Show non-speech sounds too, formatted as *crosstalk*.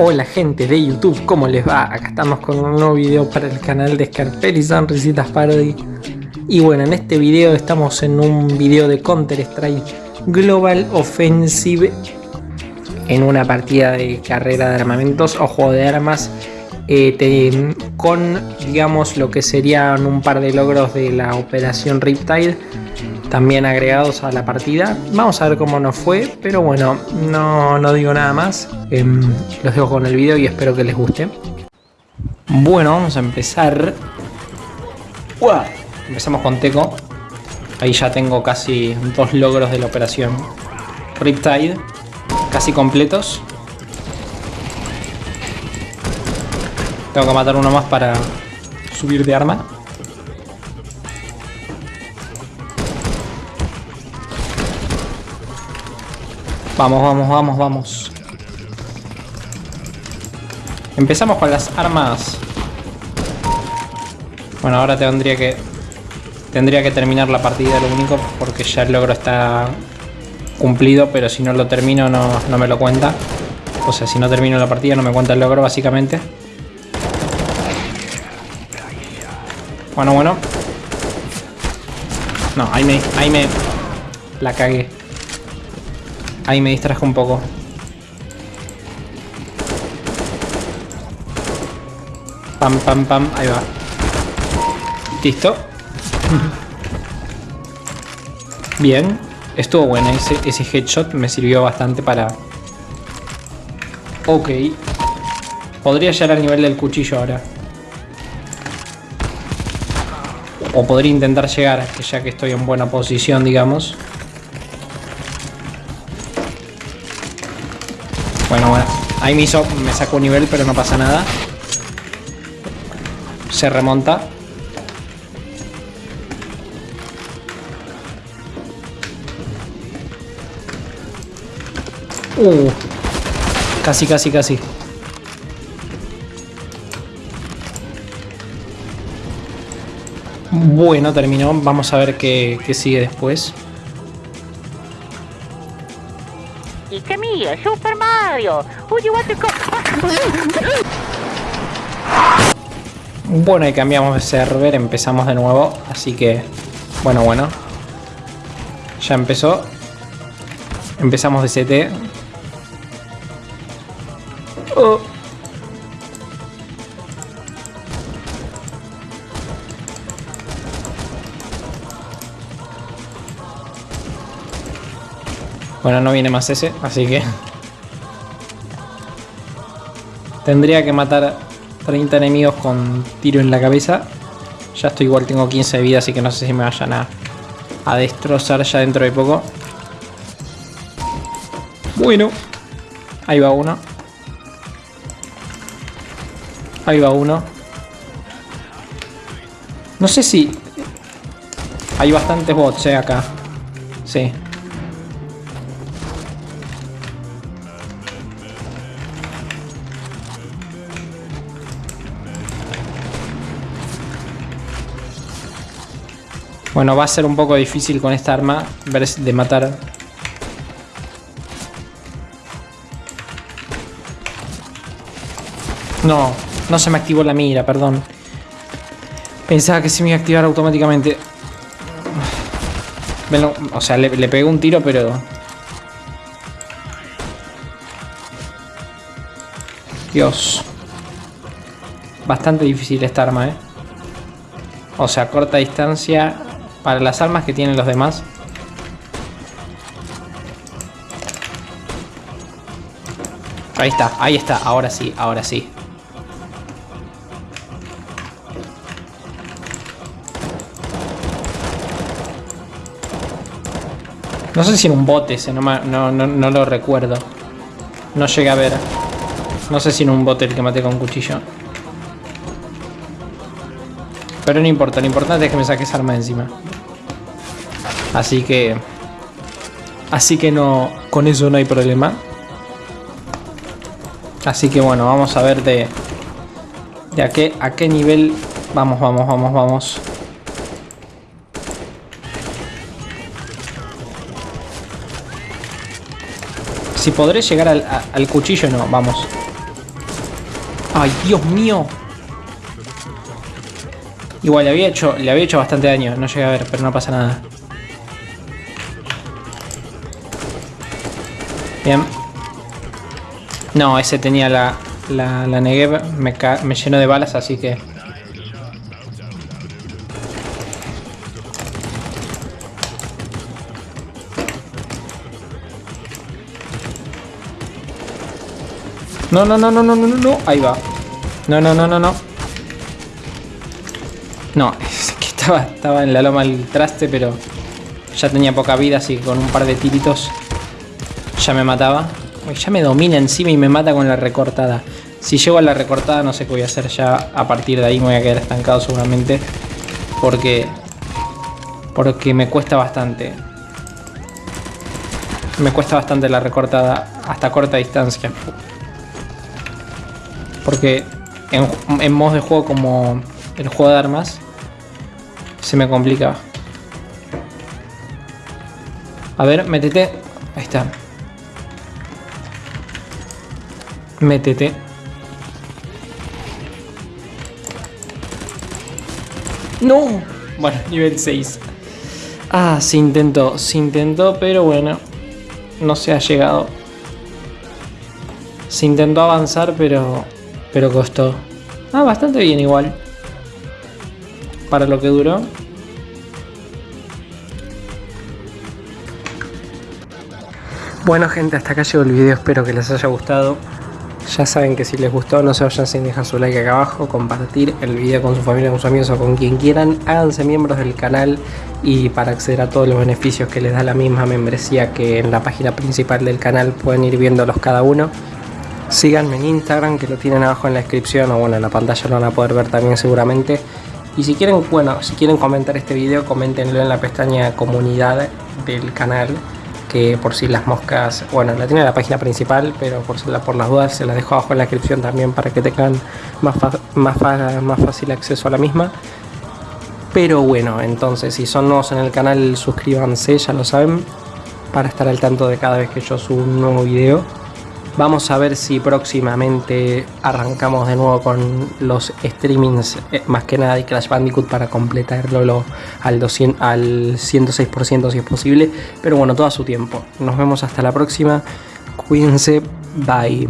Hola gente de YouTube, ¿cómo les va? Acá estamos con un nuevo video para el canal de Scarpel y Sonrisitas Parody Y bueno, en este video estamos en un video de Counter Strike Global Offensive En una partida de carrera de armamentos o juego de armas eh, Con, digamos, lo que serían un par de logros de la operación Riptide también agregados a la partida. Vamos a ver cómo nos fue, pero bueno, no, no digo nada más. Em, los dejo con el video y espero que les guste. Bueno, vamos a empezar. Empezamos con Teco. Ahí ya tengo casi dos logros de la operación Riptide. Casi completos. Tengo que matar uno más para subir de arma. Vamos, vamos, vamos, vamos. Empezamos con las armas. Bueno, ahora tendría que... Tendría que terminar la partida, lo único, porque ya el logro está cumplido, pero si no lo termino no, no me lo cuenta. O sea, si no termino la partida no me cuenta el logro, básicamente. Bueno, bueno. No, ahí me... Ahí me... La cagué. Ahí me distrajo un poco. Pam, pam, pam. Ahí va. Listo. *laughs* Bien. Estuvo bueno. Ese, headshot me sirvió bastante para... Ok. Podría llegar al nivel del cuchillo ahora. O podría intentar llegar, ya que estoy en buena posición, digamos. Bueno, bueno. Ahí me hizo, me sacó un nivel, pero no pasa nada. Se remonta. Uh. Casi, casi, casi. Bueno, terminó. Vamos a ver qué, qué sigue después. Super Mario. Uy, what *laughs* Bueno, y cambiamos de server, empezamos de nuevo, así que... Bueno, bueno. Ya empezó. Empezamos de CT. Oh. Bueno, no viene más ese, así que... Tendría que matar 30 enemigos con tiro en la cabeza. Ya estoy igual, tengo 15 de vida, así que no sé si me vayan a, a destrozar ya dentro de poco. Bueno. Ahí va uno. Ahí va uno. No sé si... Hay bastantes bots eh, acá. Sí. Bueno, va a ser un poco difícil con esta arma ver de matar. No, no se me activó la mira, perdón. Pensaba que se me iba a activar automáticamente. o sea, le, le pegué un tiro, pero... Dios. Bastante difícil esta arma, ¿eh? O sea, corta distancia para las armas que tienen los demás. Ahí está, ahí está, ahora sí, ahora sí. No sé si en un bote ese, no, no, no, lo recuerdo. No llegué a ver. No sé si en un bote el que maté con cuchillo. Pero no importa, lo importante es que me saque esa arma encima. Así que... Así que no... Con eso no hay problema. Así que bueno, vamos a ver de... De a qué, a qué nivel... Vamos, vamos, vamos, vamos. Si podré llegar al, al cuchillo, no, vamos. Ay, Dios mío. Igual le había hecho, le había hecho bastante daño, no llegué a ver, pero no pasa nada. Bien. No, ese tenía la, la, la Negev, me, me llenó de balas, así que... No, no, no, no, no, no, no, ahí va. No, no, no, no, no. No, *laughs* es que estaba, estaba en la loma el traste, pero ya tenía poca vida, así que con un par de tiritos ya me mataba. ya me domina encima y me mata con la recortada. Si llego a la recortada no sé qué voy a hacer ya. A partir de ahí me voy a quedar estancado seguramente. Porque... Porque me cuesta bastante. Me cuesta bastante la recortada hasta corta distancia. Porque en, en de juego como el juego de armas se me complica. A ver, métete. Ahí está. Métete. ¡No! Bueno, nivel 6. Ah, se intentó, se intentó, pero bueno. No se ha llegado. Se intentó avanzar, pero pero costó. Ah, bastante bien igual. Para lo que duró. Bueno gente, hasta acá llegó el video, espero que les haya gustado. Ya saben que si les gustó no se vayan sin dejar su like acá abajo, compartir el video con su familia, con sus amigos o con quien quieran. Háganse miembros del canal y para acceder a todos los beneficios que les da la misma membresía que en la página principal del canal pueden ir viéndolos cada uno. Síganme en Instagram que lo tienen abajo en la descripción o bueno en la pantalla lo van a poder ver también seguramente. Y si quieren, bueno, si quieren comentar este video, coméntenlo en la pestaña comunidad del canal. Que por si las moscas, bueno, la tiene en la página principal, pero por, por las dudas se la dejo abajo en la descripción también para que tengan más, más, más fácil acceso a la misma. Pero bueno, entonces si son nuevos en el canal, suscríbanse, ya lo saben, para estar al tanto de cada vez que yo subo un nuevo video. Vamos a ver si próximamente arrancamos de nuevo con los streamings, eh, más que nada de Crash Bandicoot para completarlo al, 200, al 106% si es posible. Pero bueno, todo a su tiempo. Nos vemos hasta la próxima. Cuídense. Bye.